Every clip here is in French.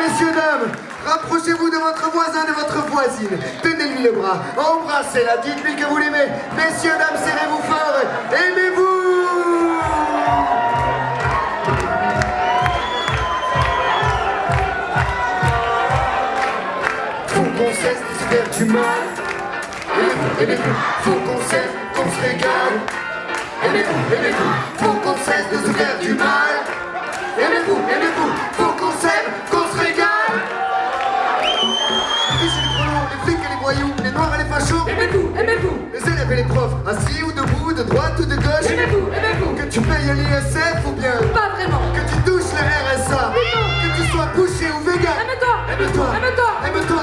messieurs, dames, rapprochez-vous de votre voisin, de votre voisine. Tenez-lui le bras, embrassez-la, dites-lui que vous l'aimez. Messieurs, dames, serrez-vous fort, aimez-vous Faut qu'on cesse de se faire du mal. Aimez-vous, faut qu'on cesse, qu'on se régale. Aimez-vous, aimez-vous, faut qu'on cesse de se faire du mal. Les noirs et les fachos. Aimez-vous, aimez-vous, Les élèves et les profs, assis ou debout, de droite ou de gauche. aimez-vous, aimez-vous. Que tu payes l'ISF ou bien Pas vraiment. que tu touches le RSA. Que tu sois bouché ou vegan. Aime-toi, Aime-toi, aime-toi, aime-toi,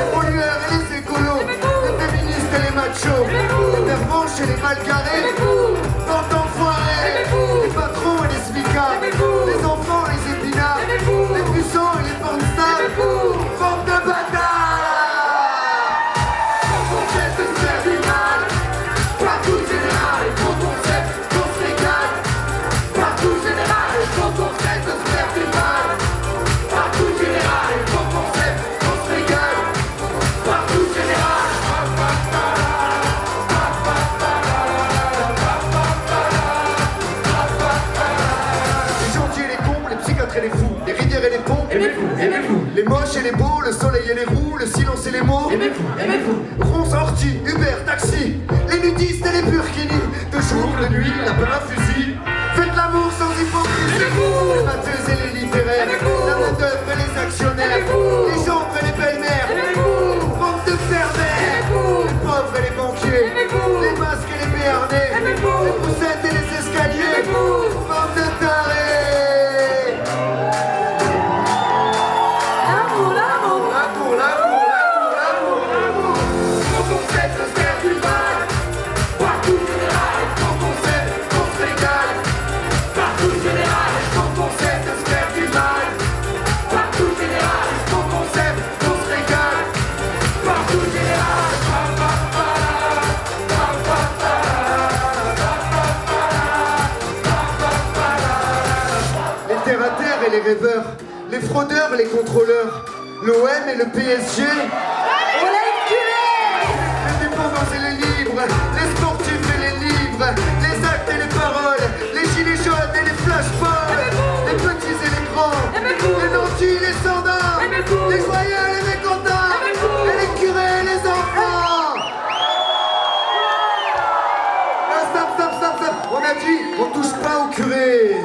les pollueurs et les écolos, Aimez-vous. les féministes et les machos, Aimez-vous. les et les mal aimez-vous, aimez-vous, les moches et les beaux, le soleil et les roues, le silence et les mots. aimez-vous, aimez-vous. Ronce, ortie, Uber, taxi, et les rêveurs, les fraudeurs les contrôleurs, l'OM et le PSG. On l'a éculé Les dépendants et les livres, les sportifs et les livres, les actes et les paroles, les gilets jaunes et les flashballs, les petits et les grands, les nantis, les Aimez-vous. les joyeux et les mécontents, et les curés et les enfants. Ah, stop, stop, stop, stop. On a dit, on touche pas au curé.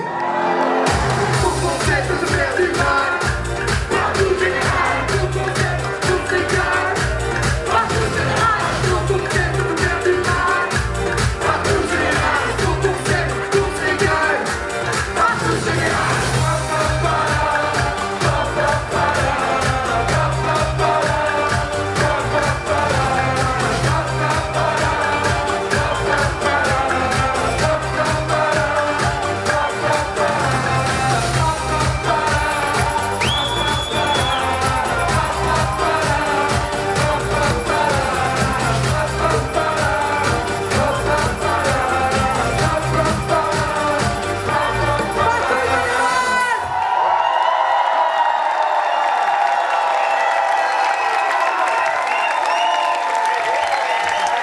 Faut qu'on cesse de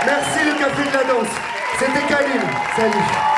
Merci le café de la danse. C'était Kalim. Salut.